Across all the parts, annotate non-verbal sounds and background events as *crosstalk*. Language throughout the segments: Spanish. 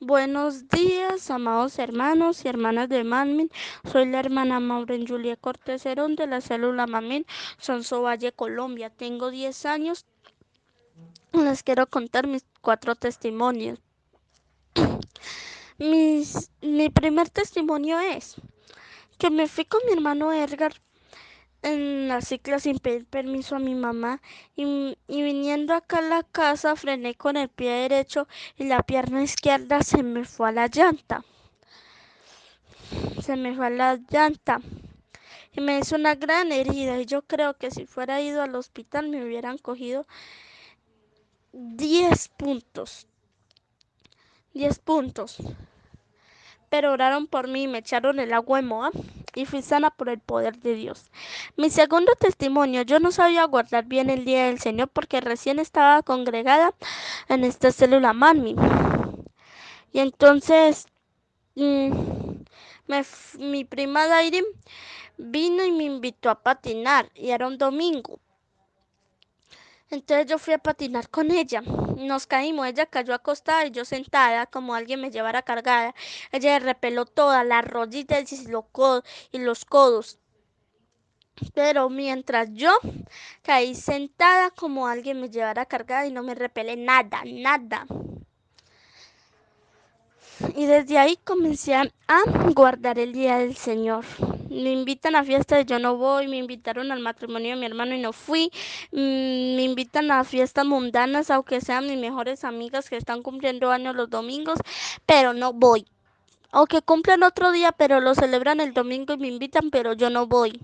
Buenos días, amados hermanos y hermanas de Manmin. Soy la hermana Maureen Julia Cortés Herón de la célula Manmin, Sonso Valle, Colombia. Tengo 10 años. Les quiero contar mis cuatro testimonios. *clears throat* Mi primer testimonio es que me fui con mi hermano Edgar en la cicla sin pedir permiso a mi mamá y, y, viniendo acá a la casa frené con el pie derecho y la pierna izquierda se me fue a la llanta. Se me fue a la llanta y me hizo una gran herida y yo creo que si fuera ido al hospital me hubieran cogido 10 puntos. 10 puntos. Pero oraron por mí y me echaron el agua de Moab y fui sana por el poder de Dios. Mi segundo testimonio, yo no sabía guardar bien el día del Señor porque recién estaba congregada en esta célula Manmi. Y entonces me, mi prima Dairi vino y me invitó a patinar y era un domingo. Entonces yo fui a patinar con ella. Nos caímos, ella cayó acostada y yo sentada como alguien me llevara cargada. Ella repeló todas las rodillas. Y los codos. Pero mientras yo caí sentada como alguien me llevara cargada y no me repelé nada, nada. Y desde ahí comencé a guardar el día del Señor me invitan a fiestas yo no voy, me invitaron al matrimonio de mi hermano y no fui, mm, me invitan a fiestas mundanas, aunque sean mis mejores amigas que están cumpliendo años los domingos, pero no voy. O que cumplen otro día, pero lo celebran el domingo y me invitan, pero yo no voy.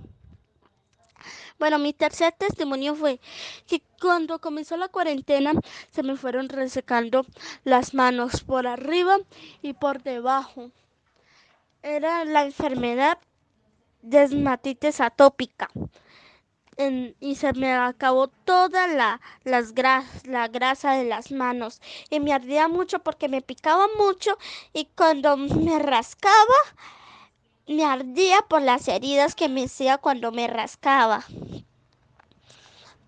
Bueno, mi tercer testimonio fue que cuando comenzó la cuarentena se me fueron resecando las manos por arriba y por debajo. Era la enfermedad desmatitis atópica. Y se me acabó toda la, la grasa de las manos y me ardía mucho porque me picaba mucho y cuando me rascaba me ardía por las heridas que me hacía cuando me rascaba.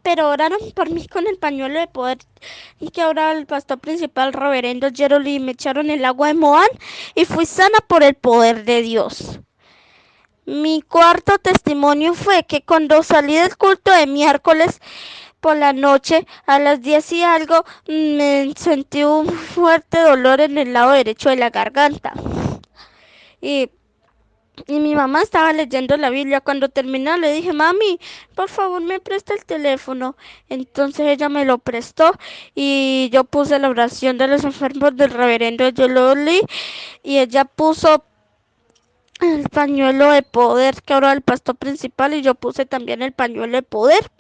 Pero oraron por mí con el pañuelo de poder y que ahora el pastor principal, reverendo Jeroli, me echaron el agua de Moán y fui sana por el poder de Dios. Mi cuarto testimonio fue que cuando salí del culto de miércoles por la noche a las 10 y algo me sentí un fuerte dolor en el lado derecho de la garganta. Y, y mi mamá estaba leyendo la Biblia. Cuando terminó le dije, mami, por favor me presta el teléfono. Entonces ella me lo prestó y yo puse la oración de los enfermos del reverendo yo lo leí y ella puso el pañuelo de poder que ahora el pastor principal y yo puse también el pañuelo de poder.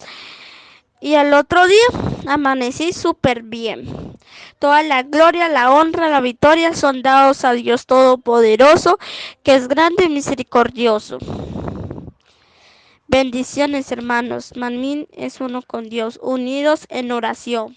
Y al otro día amanecí súper bien. Toda la gloria, la honra, la victoria son dados a Dios Todopoderoso, que es grande y misericordioso. Bendiciones hermanos, Manmin es uno con Dios, unidos en oración.